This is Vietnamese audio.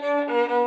Música